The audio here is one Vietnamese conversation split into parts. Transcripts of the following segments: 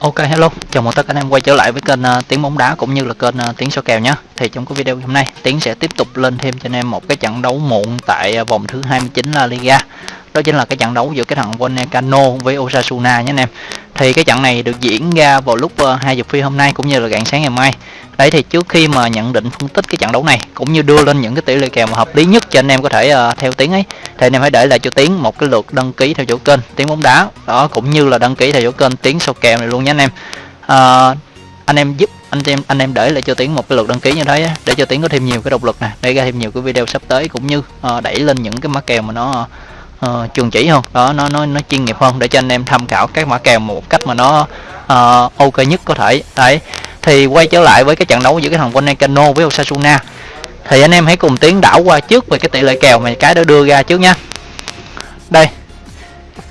Ok hello, chào mừng tất cả anh em quay trở lại với kênh uh, Tiếng bóng đá cũng như là kênh uh, Tiếng số kèo nhé. Thì trong cái video hôm nay Tiếng sẽ tiếp tục lên thêm cho anh em một cái trận đấu muộn tại uh, vòng thứ 29 La Liga. Đó chính là cái trận đấu giữa cái thằng Vallecano với Osasuna nhé anh em. Thì cái trận này được diễn ra vào lúc ờ, hai 2 giờ phi hôm nay cũng như là rạng sáng ngày mai. Đấy thì trước khi mà nhận định phân tích cái trận đấu này cũng như đưa lên những cái tỷ lệ kèo mà hợp lý nhất cho anh em có thể uh, theo tiếng ấy thì anh em hãy để lại cho tiếng một cái lượt đăng ký theo chỗ kênh tiếng bóng đá đó cũng như là đăng ký theo chỗ kênh tiếng số kèo này luôn nhé anh em. Uh, anh em giúp anh em anh em để lại cho tiếng một cái lượt đăng ký như thế để cho tiếng có thêm nhiều cái động lực nè để ra thêm nhiều cái video sắp tới cũng như uh, đẩy lên những cái mã kèo mà nó uh, Ờ, chuẩn chỉ hơn đó nó nó nó chuyên nghiệp hơn để cho anh em tham khảo các mã kèo một cách mà nó uh, ok nhất có thể. Đấy thì quay trở lại với cái trận đấu giữa cái thằng Vallecano với Osasuna. Thì anh em hãy cùng tiến đảo qua trước về cái tỷ lệ kèo mà cái đã đưa ra trước nha đây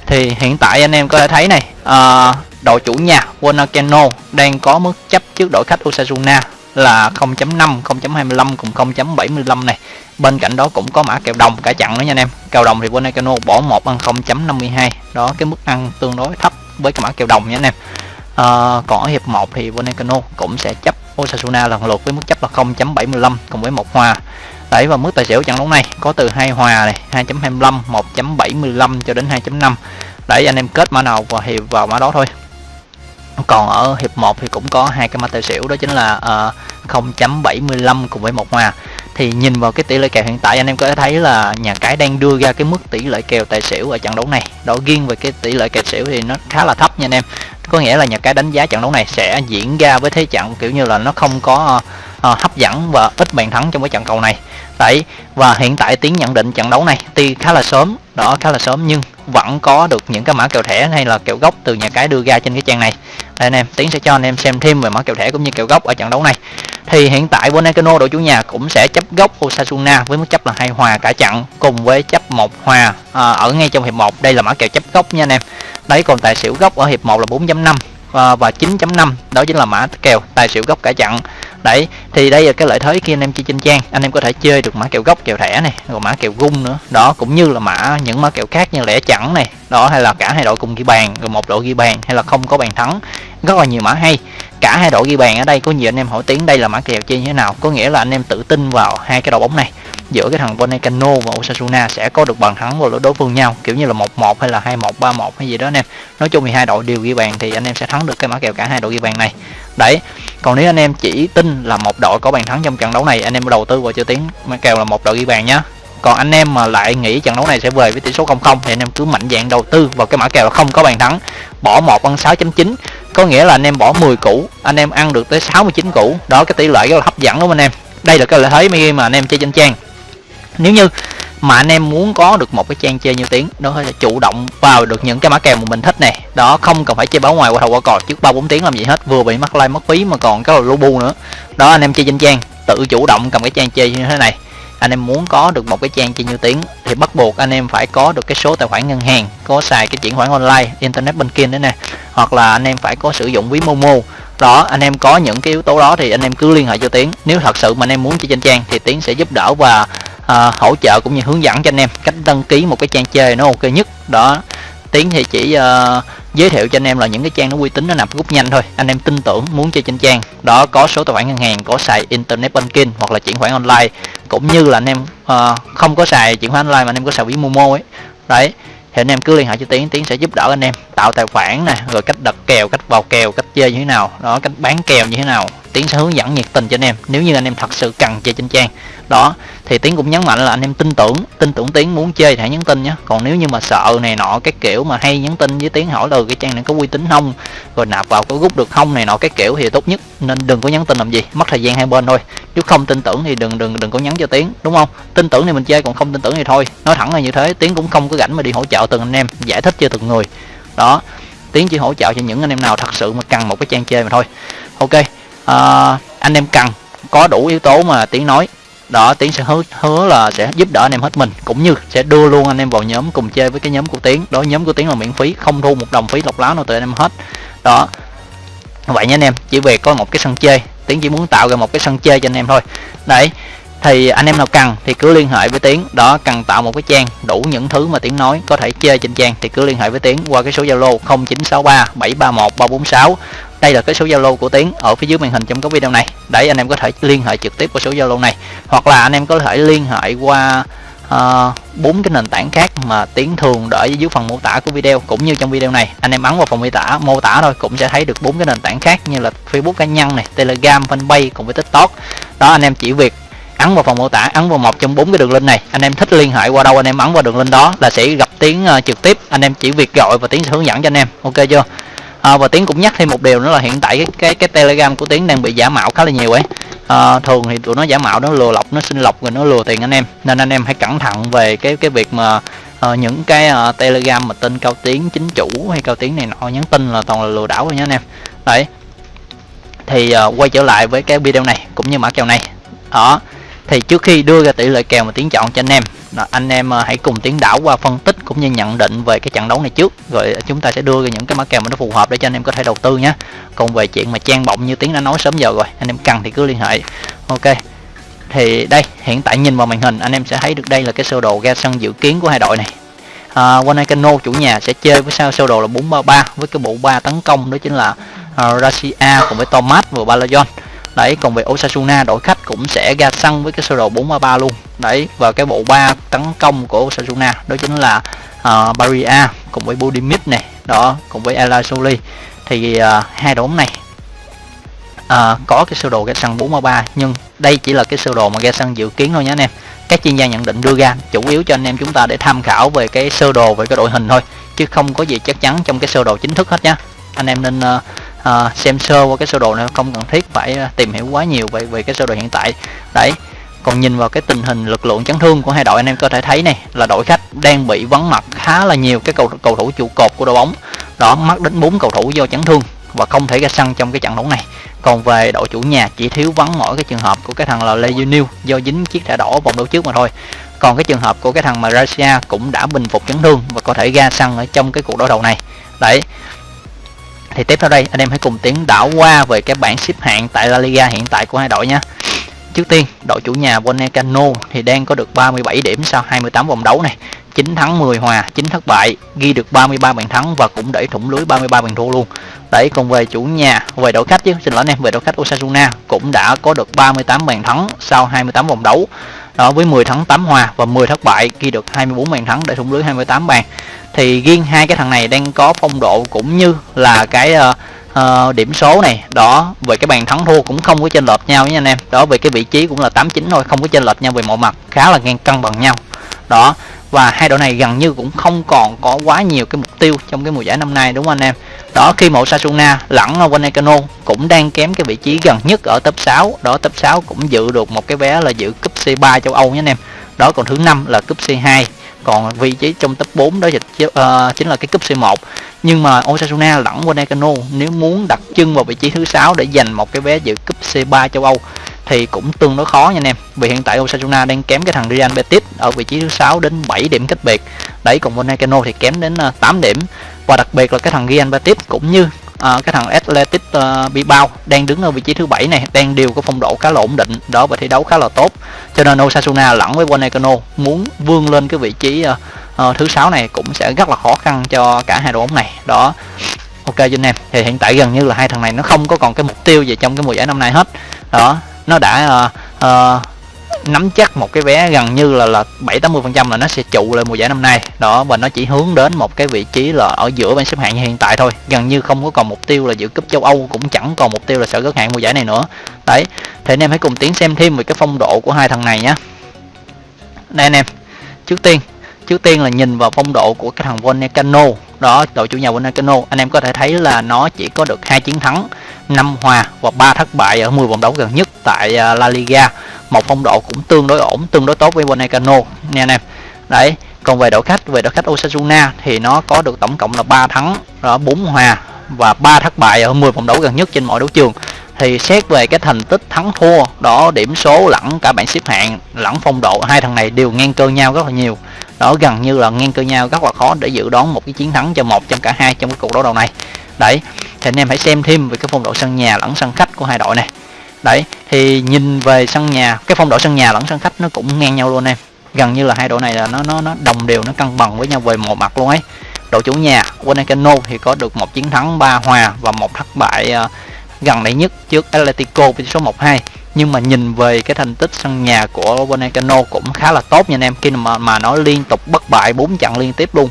thì hiện tại anh em có thể thấy này uh, đội chủ nhà Vallecano đang có mức chấp trước đội khách Osasuna là 0.5, 0.25 cùng 0.75 này. Bên cạnh đó cũng có mã kèo đồng cả chặn nữa nha anh em. Kèo đồng thì Vallecano bỏ một ăn 0.52. Đó cái mức ăn tương đối thấp với cái mã kèo đồng nha anh em à, còn ở hiệp 1 thì Vallecano cũng sẽ chấp Osasuna lần lượt với mức chấp là 0.75 cùng với một hòa đấy và mức tài xỉu trận đấu này có từ hai hòa này 2.25 1.75 cho đến 2.5 đấy anh em kết mã nào vào hiệp vào mã đó thôi còn ở hiệp 1 thì cũng có hai cái mã tài xỉu đó chính là uh, 0.75 cùng với một hòa thì nhìn vào cái tỷ lệ kèo hiện tại anh em có thể thấy là nhà cái đang đưa ra cái mức tỷ lệ kèo tài xỉu ở trận đấu này. Đó riêng về cái tỷ lệ kèo xỉu thì nó khá là thấp nha anh em. Có nghĩa là nhà cái đánh giá trận đấu này sẽ diễn ra với thế trận kiểu như là nó không có uh, hấp dẫn và ít bàn thắng trong cái trận cầu này. Đấy và hiện tại tiến nhận định trận đấu này tuy khá là sớm đó khá là sớm nhưng vẫn có được những cái mã kèo thẻ hay là kèo gốc từ nhà cái đưa ra trên cái trang này. Đây anh em tiến sẽ cho anh em xem thêm về mã kèo thẻ cũng như kèo gốc ở trận đấu này thì hiện tại Bonacano đội chủ nhà cũng sẽ chấp gốc Osasuna với mức chấp là hai hòa cả trận cùng với chấp một hòa à, ở ngay trong hiệp 1 đây là mã kèo chấp gốc nha anh em. Đấy còn tài xỉu gốc ở hiệp 1 là 4.5 à, và, và 9.5 đó chính là mã kèo tài xỉu gốc cả trận đấy thì đây là cái lợi thế khi anh em chơi trên trang. Anh em có thể chơi được mã kèo gốc kèo thẻ này rồi mã kèo gung nữa. Đó cũng như là mã những mã kèo khác như lẻ chẵn này. Đó hay là cả hai đội cùng ghi bàn rồi một đội ghi bàn hay là không có bàn thắng. Rất là nhiều mã hay cả hai đội ghi bàn ở đây, có nhiều anh em hỏi tiếng đây là mã kèo chơi như thế nào. Có nghĩa là anh em tự tin vào hai cái đội bóng này. Giữa cái thằng Vallecano và Osasuna sẽ có được bàn thắng vào đối phương nhau, kiểu như là 1-1 hay là 2-1 3-1 hay gì đó anh em. Nói chung thì hai đội đều ghi bàn thì anh em sẽ thắng được cái mã kèo cả hai đội ghi bàn này. Đấy, còn nếu anh em chỉ tin là một đội có bàn thắng trong trận đấu này, anh em đầu tư vào cho tiếng mã kèo là một đội ghi bàn nhá. Còn anh em mà lại nghĩ trận đấu này sẽ về với tỷ số 0-0 thì anh em cứ mạnh dạng đầu tư vào cái mã kèo là không có bàn thắng. Bỏ một ăn 6.9 có nghĩa là anh em bỏ 10 củ, anh em ăn được tới 69 củ. Đó, cái tỷ lệ rất là hấp dẫn đúng không anh em? Đây là cái lợi thế khi mà anh em chơi trên trang. Nếu như mà anh em muốn có được một cái trang chơi như tiếng đó là chủ động vào được những cái mã kèo mà mình thích này đó, không cần phải chơi báo ngoài, qua thầu qua cò trước ba bốn tiếng làm gì hết, vừa bị mắc like, mất phí mà còn cái lô bu nữa. Đó, anh em chơi trên trang, tự chủ động cầm cái trang chơi như thế này anh em muốn có được một cái trang chơi như tiếng thì bắt buộc anh em phải có được cái số tài khoản ngân hàng có xài cái chuyển khoản online internet banking đấy nè hoặc là anh em phải có sử dụng ví momo. Đó anh em có những cái yếu tố đó thì anh em cứ liên hệ cho tiến. Nếu thật sự mà anh em muốn chơi trên trang thì tiến sẽ giúp đỡ và uh, hỗ trợ cũng như hướng dẫn cho anh em cách đăng ký một cái trang chơi nó ok nhất. Đó tiến thì chỉ uh, giới thiệu cho anh em là những cái trang nó uy tín nó nạp rút nhanh thôi. Anh em tin tưởng muốn chơi trên trang đó có số tài khoản ngân hàng có xài internet banking hoặc là chuyển khoản online. Cũng như là anh em uh, không có xài chuyển khoản online mà anh em có xài ví momo ấy. Đấy thì anh em cứ liên hệ cho tiến tiến sẽ giúp đỡ anh em tạo tài khoản nè rồi cách đặt kèo cách vào kèo cách chơi như thế nào đó cách bán kèo như thế nào tiến sẽ hướng dẫn nhiệt tình cho anh em. Nếu như anh em thật sự cần chơi trên trang. Đó, thì tiến cũng nhấn mạnh là anh em tin tưởng tin tưởng tiến muốn chơi thì hãy nhắn tin nhé. Còn nếu như mà sợ này nọ, cái kiểu mà hay nhắn tin với tiến hỏi là ừ, cái trang này có uy tín không? Rồi nạp vào có rút được không? này nọ, cái kiểu thì tốt nhất. Nên đừng có nhắn tin làm gì, mất thời gian hai bên thôi. Chứ không tin tưởng thì đừng đừng đừng có nhắn cho tiến, đúng không? Tin tưởng thì mình chơi, còn không tin tưởng thì thôi. Nói thẳng là như thế, tiến cũng không có rảnh mà đi hỗ trợ từng anh em, giải thích cho từng người. Đó, tiến chỉ hỗ trợ cho những anh em nào thật sự mà cần một cái trang chơi mà thôi. Ok Ờ, anh em cần có đủ yếu tố mà tiếng nói. Đó tiếng sẽ hứa hứa là sẽ giúp đỡ anh em hết mình, cũng như sẽ đưa luôn anh em vào nhóm cùng chơi với cái nhóm của tiếng đó, nhóm của tiếng là miễn phí, không thu một đồng phí lọc láo nào từ anh em hết. Đó. Vậy nha anh em, chỉ về có một cái sân chơi. Tiếng chỉ muốn tạo ra một cái sân chơi cho anh em thôi. Đấy, thì anh em nào cần thì cứ liên hệ với tiến. Đó, cần tạo một cái trang đủ những thứ mà tiến nói, có thể chơi trên trang thì cứ liên hệ với tiến qua cái số zalo 0963 731 346 đây là cái số zalo của tiến ở phía dưới màn hình trong cái video này. Đấy anh em có thể liên hệ trực tiếp qua số zalo này. Hoặc là anh em có thể liên hệ qua ờ, bốn uh, cái nền tảng khác mà tiến thường để dưới phần mô tả của video. Cũng như trong video này anh em ấn vào phần mô tả mô tả thôi cũng sẽ thấy được bốn cái nền tảng khác như là facebook cá nhân này telegram fanpage cùng với tiktok. Đó anh em chỉ việc ấn vào phần mô tả ấn vào một trong bốn cái đường link này. Anh em thích liên hệ qua đâu anh em ấn vào đường link đó là sẽ gặp tiến uh, trực tiếp. Anh em chỉ việc gọi và tiến sẽ hướng dẫn cho anh em. Ok chưa? À, và tiến cũng nhắc thêm một điều nữa là hiện tại cái cái, cái telegram của tiến đang bị giả mạo khá là nhiều ấy. À, thường thì tụi nó giả mạo nó lừa lọc nó xin lọc rồi nó lừa tiền anh em. Nên anh em hãy cẩn thận về cái cái việc mà uh, những cái uh, telegram mà tên cao tiến chính chủ hay cao tiến này nọ nhắn tin là toàn là lừa đảo rồi nhé anh em. Đấy. Thì uh, quay trở lại với cái video này cũng như mã kèo này. Đó. Thì trước khi đưa ra tỷ lệ kèo mà tiến chọn cho anh em anh em ờ, hãy cùng tiến đảo qua phân tích cũng như nhận định về cái trận đấu này trước. Rồi ờ, chúng ta sẽ đưa ra những cái mã kèo mà nó phù hợp để cho anh em có thể đầu tư nhé. Còn về chuyện mà trang bọng như tiến đã nói sớm giờ rồi anh em cần thì cứ liên hệ. Ok thì đây hiện tại nhìn vào màn hình anh em sẽ thấy được đây là cái sơ đồ ra sân dự kiến của hai đội này. À, Wanakano chủ nhà sẽ chơi với sao sơ đồ là 433 với cái bộ ba tấn công đó chính là uh, Russia cùng với Thomas và Balajon đấy còn về Osasuna đội khách cũng sẽ ra sân với cái sơ đồ 433 luôn. Đấy và cái bộ ba tấn công của Osasuna đó chính là ờ, uh, Barria cùng với Budimit này đó cùng với Elasoli thì uh, hai đội này uh, có cái sơ đồ ra sân 433 nhưng đây chỉ là cái sơ đồ mà ra sân dự kiến thôi nhé anh em. Các chuyên gia nhận định đưa ra chủ yếu cho anh em chúng ta để tham khảo về cái sơ đồ về cái đội hình thôi chứ không có gì chắc chắn trong cái sơ đồ chính thức hết nhá. Anh em nên uh, à, xem sơ qua cái sơ đồ này không cần thiết phải ờ, tìm hiểu quá nhiều về về cái sơ đồ hiện tại. Đấy còn nhìn vào cái tình hình lực lượng chấn thương của hai đội anh em có thể thấy này là đội khách đang bị vắng mặt khá là nhiều cái cầu cầu thủ trụ cột của đội bóng. Đó mắc đến bốn cầu thủ do chấn thương và không thể ra sân trong cái trận đấu này. Còn về đội chủ nhà chỉ thiếu vắng mỗi cái trường hợp của cái thằng là Lê Duy new do dính chiếc thẻ đỏ vòng đấu trước mà thôi. Còn cái trường hợp của cái thằng Malaysia cũng đã bình phục chấn thương và có thể ra sân ở trong cái cuộc đối đầu này. Đấy thì tiếp theo đây anh em hãy cùng tiến đảo qua về cái bảng xếp hạng tại La Liga hiện tại của hai đội nhé Trước tiên, đội chủ nhà Bonecano thì đang có được 37 điểm sau 28 vòng đấu này. 9 thắng 10 hòa, 9 thất bại, ghi được 33 bàn thắng và cũng đẩy thủng lưới 33 bàn thua luôn. Đấy, còn về chủ nhà, về đội khách chứ, xin lỗi anh em, về đội khách Osasuna cũng đã có được 38 bàn thắng sau 28 vòng đấu. Đó với 10 thắng 8 hòa và 10 thất bại, ghi được 24 bàn thắng để thủng lưới 28 bàn. Thì riêng hai cái thằng này đang có phong độ cũng như là cái uh, uh, điểm số này. Đó về cái bàn thắng thua cũng không có chênh lệch nhau nha anh em. Đó về cái vị trí cũng là 89 thôi không có chênh lệch nhau về mọi mặt khá là ngang cân bằng nhau. Đó và hai đội này gần như cũng không còn có quá nhiều cái mục tiêu trong cái mùa giải năm nay đúng không anh em? Đó khi một Sasuna lẫn Wanekano cũng đang kém cái vị trí gần nhất ở top 6 đó top 6 cũng dự được một cái vé là dự cúp C3 châu Âu nhé anh em. Đó còn thứ năm là cúp C2 còn vị trí trong top 4 đó uh, chính là cái cúp C1 nhưng mà Osasuna lẫn Wanekano nếu muốn đặt chân vào vị trí thứ sáu để giành một cái vé dự cúp C3 châu Âu thì cũng tương đối khó nha anh em. Vì hiện tại Osasuna đang kém cái thằng Real Betis ở vị trí thứ sáu đến 7 điểm cách biệt. Đấy còn Monacano thì kém đến ờ, 8 điểm. Và đặc biệt là cái thằng Real Betis cũng như à, cái thằng Athletic uh, Bilbao đang đứng ở vị trí thứ bảy này đang đều có phong độ khá là ổn định đó và thi đấu khá là tốt. Cho nên Osasuna lẫn với Wanekano muốn vươn lên cái vị trí uh, uh, thứ sáu này cũng sẽ rất là khó khăn cho cả hai đội bóng này. Đó. Ok cho anh em thì hiện tại gần như là hai thằng này nó không có còn cái mục tiêu gì trong cái mùa giải năm nay hết. Đó nó đã uh, uh, nắm chắc một cái vé gần như là là bảy tám mươi phần trăm là nó sẽ trụ lại mùa giải năm nay. Đó và nó chỉ hướng đến một cái vị trí là ở giữa bảng xếp hạng như hiện tại thôi. Gần như không có còn mục tiêu là giữ cúp châu âu cũng chẳng còn mục tiêu là sẽ gớt hạng mùa giải này nữa. Đấy thì anh em hãy cùng tiến xem thêm về cái phong độ của hai thằng này nhé đây anh em trước tiên trước tiên là nhìn vào phong độ của cái thằng Volcano. Đó đội chủ nhà Volcano anh em có thể thấy là nó chỉ có được hai chiến thắng. 5 hòa và 3 thất bại ở 10 vòng đấu gần nhất tại à, La Liga. Một phong độ cũng tương đối ổn, tương đối tốt với Bonecano nha anh em đấy, còn về đội khách, về đội khách Osasuna thì nó có được tổng cộng là 3 thắng đó 4 hòa và 3 thất bại ở 10 vòng đấu gần nhất trên mọi đấu trường. Thì xét về cái thành tích thắng thua, đó, điểm số lẫn cả bảng xếp hạng, lẫn phong độ, hai thằng này đều ngang cơ nhau rất là nhiều. Đó, gần như là ngang cơ nhau rất là khó để dự đoán một cái chiến thắng cho một trong cả hai trong cái cuộc đấu đầu này đấy thì anh em hãy xem thêm về cái phong độ sân nhà lẫn sân khách của hai đội này. Đấy thì nhìn về sân nhà cái phong độ sân nhà lẫn sân khách nó cũng ngang nhau luôn em. Gần như là hai đội này là nó nó nó đồng đều nó cân bằng với nhau về một mặt luôn ấy. Đội chủ nhà Wanakano thì có được một chiến thắng ba hòa và một thất bại uh, gần đây nhất trước Atletico với số 1-2 nhưng mà nhìn về cái thành tích sân nhà của Wanakano cũng khá là tốt nha anh em. Khi mà mà nó liên tục bất bại 4 trận liên tiếp luôn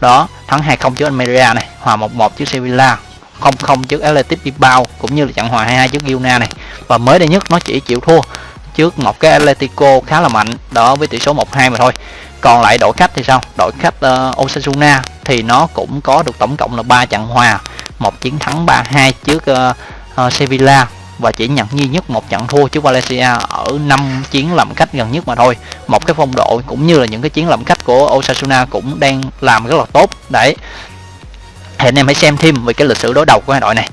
đó thắng 2-0 trước Almeria này hòa 1-1 trước Sevilla 0-0 trước Athletic Bilbao cũng như là trận hòa 2-2 trước Girona này. Và mới đây nhất nó chỉ chịu thua trước một cái Atletico khá là mạnh đó với tỷ số 1-2 mà thôi. Còn lại đội khách thì sao? Đội khách uh, Osasuna thì nó cũng có được tổng cộng là 3 trận hòa một chiến thắng 3-2 trước uh, uh, Sevilla và chỉ nhận duy nhất một trận thua trước Valencia ở năm chiến làm khách gần nhất mà thôi. Một cái phong độ cũng như là những cái chiến làm khách của Osasuna cũng đang làm rất là tốt. Đấy. Thì anh em hãy xem thêm về cái lịch sử đối đầu của hai đội này.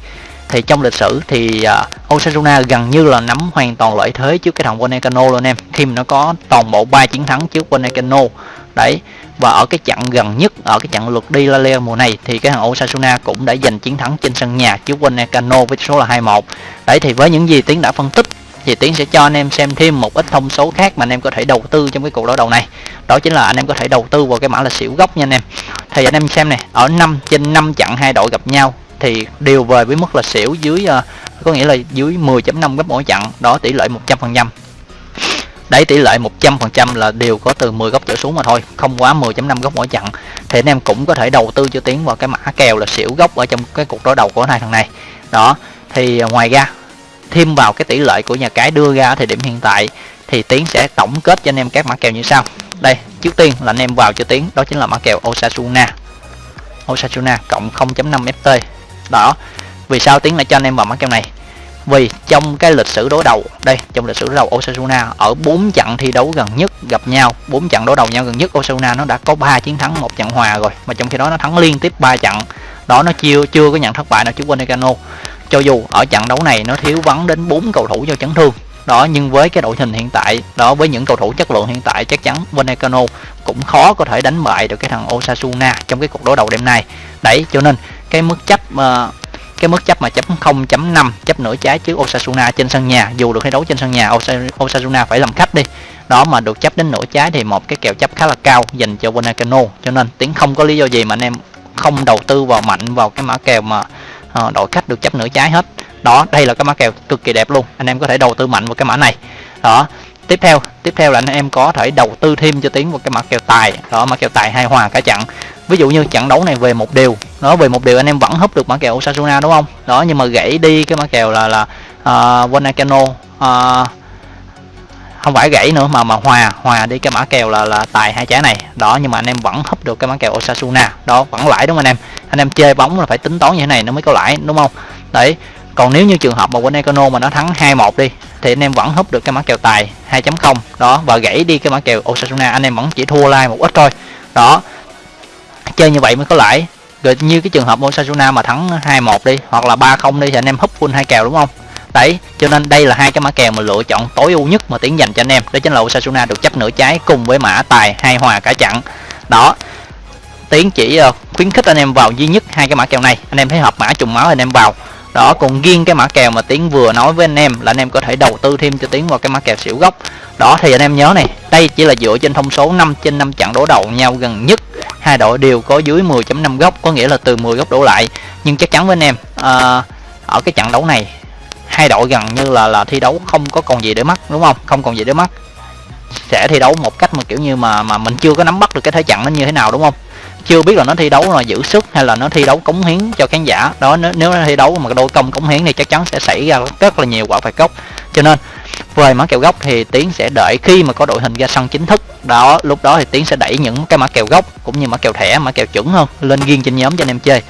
Thì trong lịch sử thì uh, Osasuna gần như là nắm hoàn toàn lợi thế trước cái thằng Wanekano luôn em. Khi mà nó có toàn bộ 3 chiến thắng trước Wanekano đấy. Và ở cái trận gần nhất, ở cái trận lượt đi La Liga mùa này thì cái thằng Osasuna cũng đã giành chiến thắng trên sân nhà trước Wanekano với số là 2-1 đấy, thì với những gì Tiến đã phân tích thì Tiến sẽ cho anh em xem thêm một ít thông số khác mà anh em có thể đầu tư trong cái cuộc đối đầu này. Đó chính là anh em có thể đầu tư vào cái mã là xỉu gốc nha anh em. Thì anh em xem này ở 5 trên 5 trận hai đội gặp nhau thì đều về với mức là xỉu dưới ờ, có nghĩa là dưới 10.5 gấp mỗi trận đó, tỷ lệ 100% đấy, tỷ lệ 100% là đều có từ 10 góc trở xuống mà thôi, không quá 10.5 góc mỗi trận thì anh em cũng có thể đầu tư cho tiến vào cái mã kèo là xỉu góc ở trong cái cuộc đối đầu của hai thằng này. Đó, thì à, ngoài ra, thêm vào cái tỷ lệ của nhà cái đưa ra ở thời điểm hiện tại, thì tiến sẽ tổng kết cho anh em các mã kèo như sau. Đây, trước tiên là anh em vào cho tiến, đó chính là mã kèo Osasuna. Osasuna cộng 0.5 FT đó, vì sao tiến lại cho anh em vào mã kèo này? Vì trong cái lịch sử đối đầu đây trong lịch sử đối đầu Osasuna ở 4 trận thi đấu gần nhất gặp nhau 4 trận đối đầu nhau gần nhất Osasuna nó đã có 3 chiến thắng một trận hòa rồi. Mà trong khi đó nó thắng liên tiếp 3 trận. Đó nó chưa chưa có nhận thất bại nào trước Vallecano cho dù ở trận đấu này nó thiếu vắng đến 4 cầu thủ do chấn thương. Đó nhưng với cái đội hình hiện tại đó với những cầu thủ chất lượng hiện tại chắc chắn Vallecano cũng khó có thể đánh bại được cái thằng Osasuna trong cái cuộc đối đầu đêm nay. Đấy cho nên cái mức chấp uh, cái mức chấp mà chấp 0.5 chấp nửa trái trước Osasuna trên sân nhà. Dù được thi đấu trên sân nhà Osasuna phải làm khách đi. Đó mà được chấp đến nửa trái thì một cái kèo chấp khá là cao dành cho Wanakano cho nên tiếng không có lý do gì mà anh em không đầu tư vào mạnh vào cái mã kèo mà uh, đội khách được chấp nửa trái hết. Đó đây là cái mã kèo cực kỳ đẹp luôn. Anh em có thể đầu tư mạnh vào cái mã này. Đó tiếp theo tiếp theo là anh em có thể đầu tư thêm cho tiến vào cái mã kèo tài. Đó mã kèo tài hai hòa cả trận ví dụ như trận đấu này về một điều. Nó về một điều anh em vẫn húp được mã kèo Osasuna đúng không? Đó nhưng mà gãy đi cái mã kèo là là à, uh, Wanakano uh, à, không phải gãy nữa mà mà hòa hòa đi cái mã kèo là là tài hai trái này. Đó nhưng mà anh em vẫn húp được cái mã kèo Osasuna. Đó vẫn lãi đúng không anh em? Anh em chơi bóng là phải tính toán như thế này nó mới có lãi đúng không? Đấy còn nếu như trường hợp mà Wanakano mà nó thắng 2-1 đi, thì anh em vẫn húp được cái mã kèo tài 2.0 đó, và gãy đi cái mã kèo Osasuna, anh em vẫn chỉ thua like một ít thôi. Đó, chơi như vậy mới có lãi. Rồi như cái trường hợp Osasuna mà thắng 2-1 đi, hoặc là 3-0 đi thì anh em húp full hai kèo, đúng không? Đấy, cho nên đây là hai cái mã kèo mà lựa chọn tối ưu nhất mà tiến dành cho anh em. Đó chính là Osasuna được chấp nửa trái cùng với mã tài hai hòa cả chặn đó, tiến chỉ ờ, khuyến khích anh em vào duy nhất hai cái mã kèo này. Anh em thấy hợp mã trùng máu anh em vào đó còn riêng cái mã kèo mà tiến vừa nói với anh em là anh em có thể đầu tư thêm cho tiến vào cái mã kèo xỉu gốc. Đó thì anh em nhớ này đây chỉ là dựa trên thông số 5 trên 5 trận đối đầu nhau gần nhất. Hai đội đều có dưới 10.5 góc có nghĩa là từ 10 góc đổ lại. Nhưng chắc chắn với anh em à, ở cái trận đấu này hai đội gần như là là thi đấu không có còn gì để mất đúng không? Không còn gì để mất sẽ thi đấu một cách mà kiểu như mà mà mình chưa có nắm bắt được cái thế trận nó như thế nào đúng không? Chưa biết là nó thi đấu là giữ sức hay là nó thi đấu cống hiến cho khán giả. Đó nếu, nếu nó thi đấu mà đôi công cống hiến thì chắc chắn sẽ xảy ra rất là nhiều quả phạt góc. Cho nên về mã kèo gốc thì tiến sẽ đợi khi mà có đội hình ra sân chính thức. Đó lúc đó thì tiến sẽ đẩy những cái mã kèo gốc cũng như mã kèo thẻ mã kèo chuẩn hơn lên riêng trên nhóm cho anh em chơi.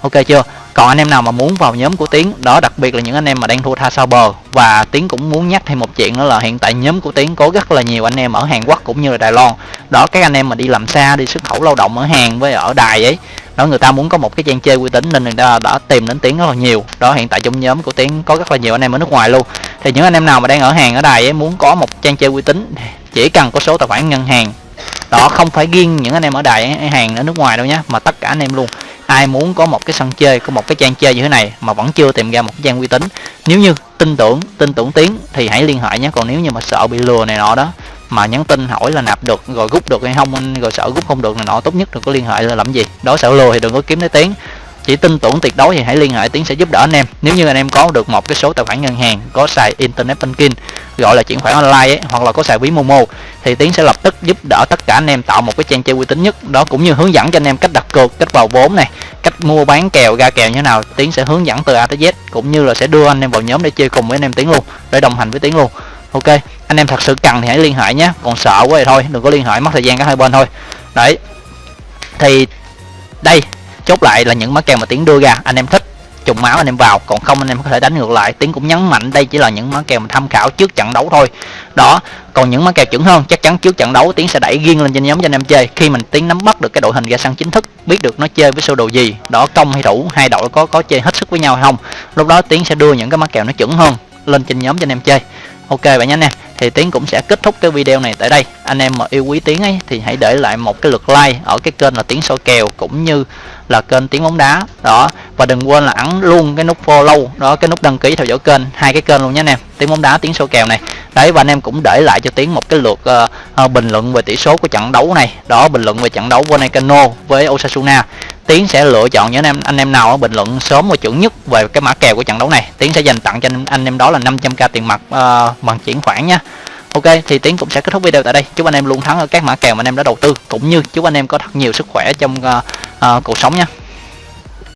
Ok chưa? Còn anh em nào mà muốn vào nhóm của tiến, đó đặc biệt là những anh em mà đang thua tha sao bờ. Và tiến cũng muốn nhắc thêm một chuyện nữa là hiện tại nhóm của tiến có rất là nhiều anh em ở hàn quốc cũng như là đài loan. Đó, các anh em mà đi làm xa, đi xuất khẩu lao động ở hàn với ở đài ấy, đó, người ta muốn có một cái trang chơi uy tín nên người ta đã tìm đến tiến rất là nhiều. Đó, hiện tại trong nhóm của tiến có rất là nhiều anh em ở nước ngoài luôn. Thì những anh em nào mà đang ở hàng ở đài ấy, muốn có một trang chơi uy tín, chỉ cần có số tài khoản ngân hàng. Đó, không phải riêng những anh em ở đài hàng ở nước ngoài đâu nhé mà tất cả anh em luôn ai muốn có một cái sân chơi, có một cái trang chơi như thế này mà vẫn chưa tìm ra một cái trang uy tín, nếu như tin tưởng tin tưởng tiến thì hãy liên hệ nhé. Còn nếu như mà sợ bị lừa này nọ đó, mà nhắn tin hỏi là nạp được rồi rút được hay không, rồi sợ rút không được này nọ, tốt nhất đừng có liên hệ là làm gì? Đó, sợ lừa thì đừng có kiếm tới tiếng chỉ tin tưởng tuyệt đối thì hãy liên hệ tiến sẽ giúp đỡ anh em. Nếu như anh em có được một cái số tài khoản ngân hàng có xài internet banking gọi là chuyển khoản online ấy, hoặc là có xài ví momo thì tiến sẽ lập tức giúp đỡ tất cả anh em tạo một cái trang chơi uy tín nhất. Đó cũng như hướng dẫn cho anh em cách đặt cược cách vào vốn này cách mua bán kèo ra kèo như thế nào tiến sẽ hướng dẫn từ a tới z cũng như là sẽ đưa anh em vào nhóm để chơi cùng với anh em tiến luôn để đồng hành với tiến luôn. Ok anh em thật sự cần thì hãy liên hệ nhé. Còn sợ quá thì thôi đừng có liên hệ mất thời gian cả hai bên thôi. Đấy thì đây chốt lại là những mã kèo mà tiến đưa ra. Anh em thích trùng máu anh em vào. Còn không anh em có thể đánh ngược lại. Tiến cũng nhấn mạnh đây chỉ là những mã kèo mà tham khảo trước trận đấu thôi. Đó, còn những mã kèo chuẩn hơn, chắc chắn trước trận đấu tiến sẽ đẩy riêng lên trên nhóm cho anh em chơi. Khi mình tiến nắm bắt được cái đội hình ra sân chính thức, biết được nó chơi với sơ đồ gì, đó, công hay thủ, hai đội có có chơi hết sức với nhau hay không, lúc đó tiến sẽ đưa những cái mã kèo nó chuẩn hơn lên trên nhóm cho anh em chơi ok bạn nhé nè, thì tiến cũng sẽ kết thúc cái video này tại đây. Anh em mà yêu quý tiến ấy thì hãy để lại một cái lượt like ở cái kênh là tiến soi kèo cũng như là kênh tiếng bóng đá. Đó và đừng quên là ấn luôn cái nút follow đó cái nút đăng ký theo dõi kênh hai cái kênh luôn nhé anh em tiếng bóng đá tiếng soi kèo này. Đấy và anh em cũng để lại cho tiến một cái lượt uh, uh, bình luận về tỷ số của trận đấu này. Đó bình luận về trận đấu Volcano với Osasuna tiến sẽ lựa chọn những anh em anh em nào bình luận sớm và chuẩn nhất về cái mã kèo của trận đấu này. Tiến sẽ dành tặng cho anh, anh em đó là 500k tiền mặt uh, bằng chuyển khoản nha. Ok thì tiến cũng sẽ kết thúc video tại đây. Chúc anh em luôn thắng ở các mã kèo mà anh em đã đầu tư cũng như chúc anh em có thật nhiều sức khỏe trong uh, uh, cuộc sống nha.